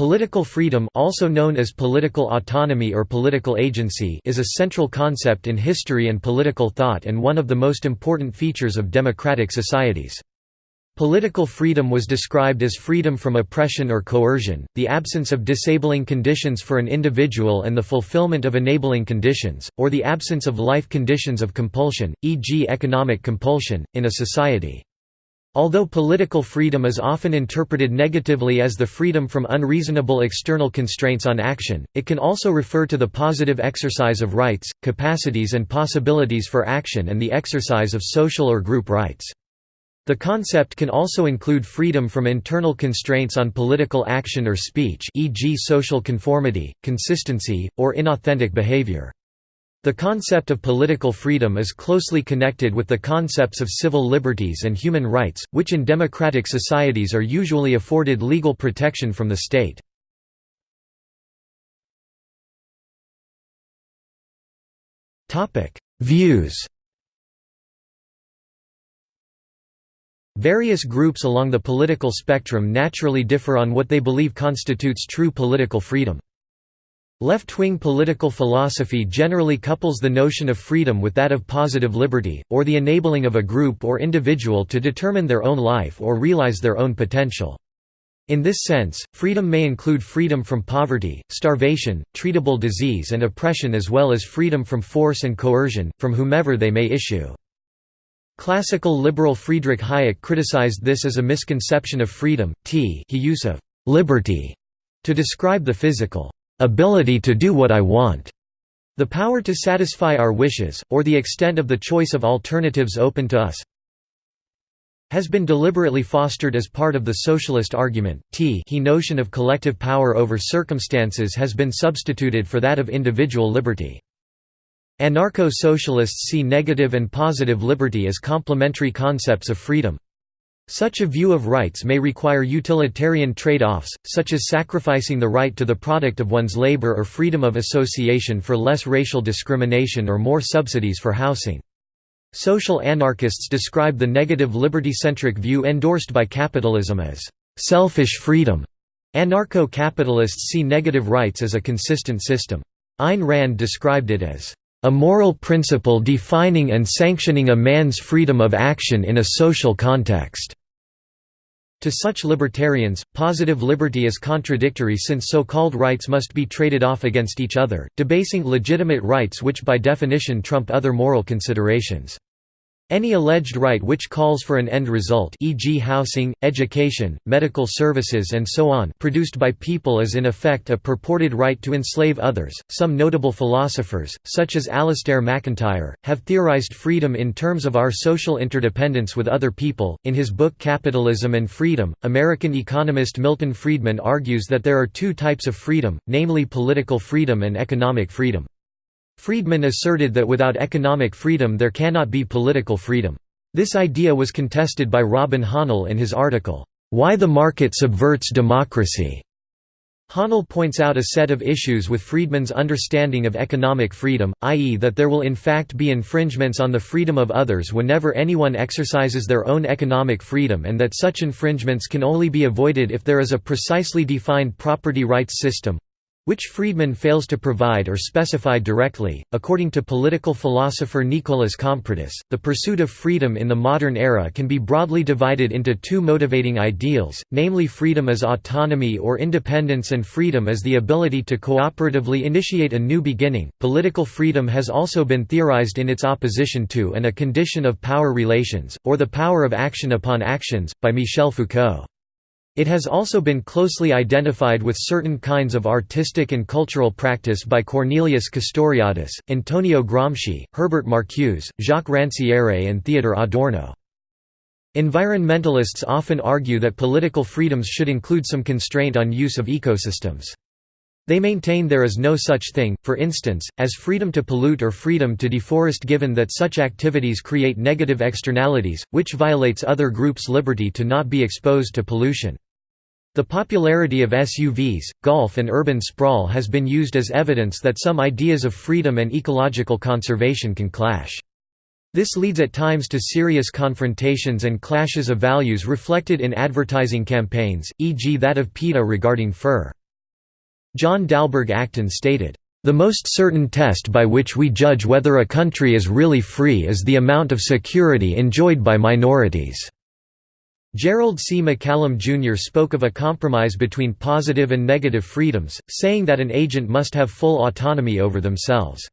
Political freedom also known as political autonomy or political agency is a central concept in history and political thought and one of the most important features of democratic societies. Political freedom was described as freedom from oppression or coercion, the absence of disabling conditions for an individual and the fulfillment of enabling conditions, or the absence of life conditions of compulsion, e.g. economic compulsion, in a society. Although political freedom is often interpreted negatively as the freedom from unreasonable external constraints on action, it can also refer to the positive exercise of rights, capacities and possibilities for action and the exercise of social or group rights. The concept can also include freedom from internal constraints on political action or speech e.g. social conformity, consistency, or inauthentic behavior. The concept of political freedom is closely connected with the concepts of civil liberties and human rights, which in democratic societies are usually afforded legal protection from the state. Views Various groups along the political spectrum naturally differ on what they believe constitutes true political freedom. Left-wing political philosophy generally couples the notion of freedom with that of positive liberty, or the enabling of a group or individual to determine their own life or realize their own potential. In this sense, freedom may include freedom from poverty, starvation, treatable disease and oppression as well as freedom from force and coercion, from whomever they may issue. Classical liberal Friedrich Hayek criticized this as a misconception of freedom, t he use of «liberty» to describe the physical ability to do what I want, the power to satisfy our wishes, or the extent of the choice of alternatives open to us has been deliberately fostered as part of the socialist argument. T he notion of collective power over circumstances has been substituted for that of individual liberty. Anarcho-socialists see negative and positive liberty as complementary concepts of freedom. Such a view of rights may require utilitarian trade-offs, such as sacrificing the right to the product of one's labor or freedom of association for less racial discrimination or more subsidies for housing. Social anarchists describe the negative liberty-centric view endorsed by capitalism as «selfish freedom». Anarcho-capitalists see negative rights as a consistent system. Ayn Rand described it as a moral principle defining and sanctioning a man's freedom of action in a social context. To such libertarians, positive liberty is contradictory since so-called rights must be traded off against each other, debasing legitimate rights which by definition trump other moral considerations. Any alleged right which calls for an end result e.g. housing, education, medical services and so on produced by people is in effect a purported right to enslave others. Some notable philosophers, such as Alasdair MacIntyre, have theorized freedom in terms of our social interdependence with other people. In his book Capitalism and Freedom, American economist Milton Friedman argues that there are two types of freedom, namely political freedom and economic freedom. Friedman asserted that without economic freedom there cannot be political freedom. This idea was contested by Robin Hahnel in his article, "'Why the Market Subverts Democracy' Hahnel points out a set of issues with Friedman's understanding of economic freedom, i.e. that there will in fact be infringements on the freedom of others whenever anyone exercises their own economic freedom and that such infringements can only be avoided if there is a precisely defined property rights system, which Friedman fails to provide or specify directly. According to political philosopher Nicolas Kompridis, the pursuit of freedom in the modern era can be broadly divided into two motivating ideals, namely freedom as autonomy or independence and freedom as the ability to cooperatively initiate a new beginning. Political freedom has also been theorized in its opposition to and a condition of power relations, or the power of action upon actions, by Michel Foucault. It has also been closely identified with certain kinds of artistic and cultural practice by Cornelius Castoriadis, Antonio Gramsci, Herbert Marcuse, Jacques Ranciere and Theodor Adorno. Environmentalists often argue that political freedoms should include some constraint on use of ecosystems. They maintain there is no such thing, for instance, as freedom to pollute or freedom to deforest given that such activities create negative externalities, which violates other groups' liberty to not be exposed to pollution. The popularity of SUVs, golf and urban sprawl has been used as evidence that some ideas of freedom and ecological conservation can clash. This leads at times to serious confrontations and clashes of values reflected in advertising campaigns, e.g. that of PETA regarding fur. John Dalberg Acton stated, "...the most certain test by which we judge whether a country is really free is the amount of security enjoyed by minorities." Gerald C. MacCallum Jr. spoke of a compromise between positive and negative freedoms, saying that an agent must have full autonomy over themselves.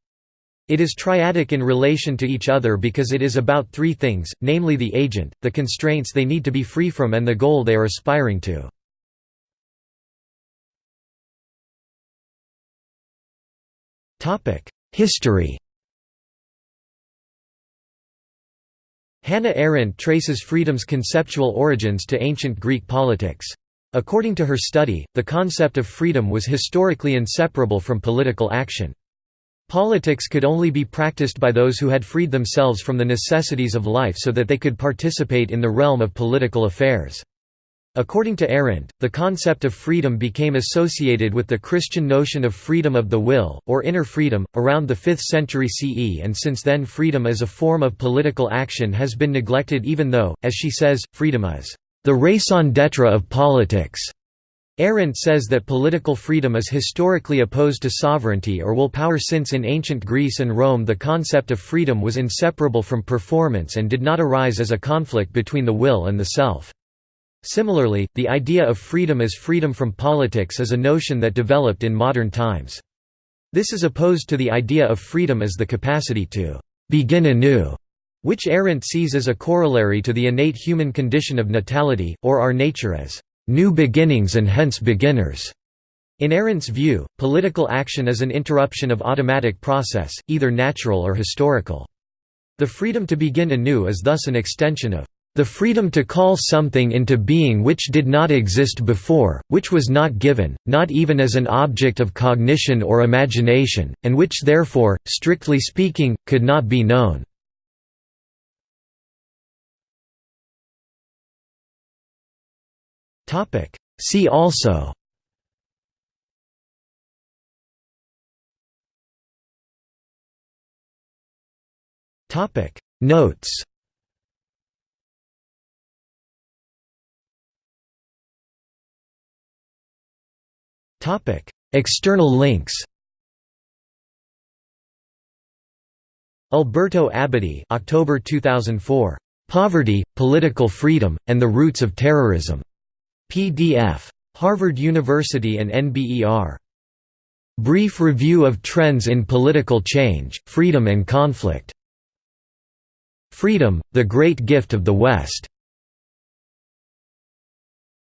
It is triadic in relation to each other because it is about three things, namely the agent, the constraints they need to be free from and the goal they are aspiring to. History Hannah Arendt traces freedom's conceptual origins to ancient Greek politics. According to her study, the concept of freedom was historically inseparable from political action. Politics could only be practiced by those who had freed themselves from the necessities of life so that they could participate in the realm of political affairs. According to Arendt, the concept of freedom became associated with the Christian notion of freedom of the will, or inner freedom, around the 5th century CE and since then freedom as a form of political action has been neglected even though, as she says, freedom is the raison d'etre of politics. Arendt says that political freedom is historically opposed to sovereignty or will power since in ancient Greece and Rome the concept of freedom was inseparable from performance and did not arise as a conflict between the will and the self. Similarly, the idea of freedom as freedom from politics is a notion that developed in modern times. This is opposed to the idea of freedom as the capacity to «begin anew», which Arendt sees as a corollary to the innate human condition of natality, or our nature as new beginnings and hence beginners. In Arendt's view, political action is an interruption of automatic process, either natural or historical. The freedom to begin anew is thus an extension of the freedom to call something into being which did not exist before, which was not given, not even as an object of cognition or imagination, and which therefore, strictly speaking, could not be known. See also. Notes. External links. Alberto Abadie, October 2004. Poverty, Political Freedom, and the Roots of Terrorism. PDF. Harvard University and NBER. Brief Review of Trends in Political Change, Freedom and Conflict. Freedom, the Great Gift of the West.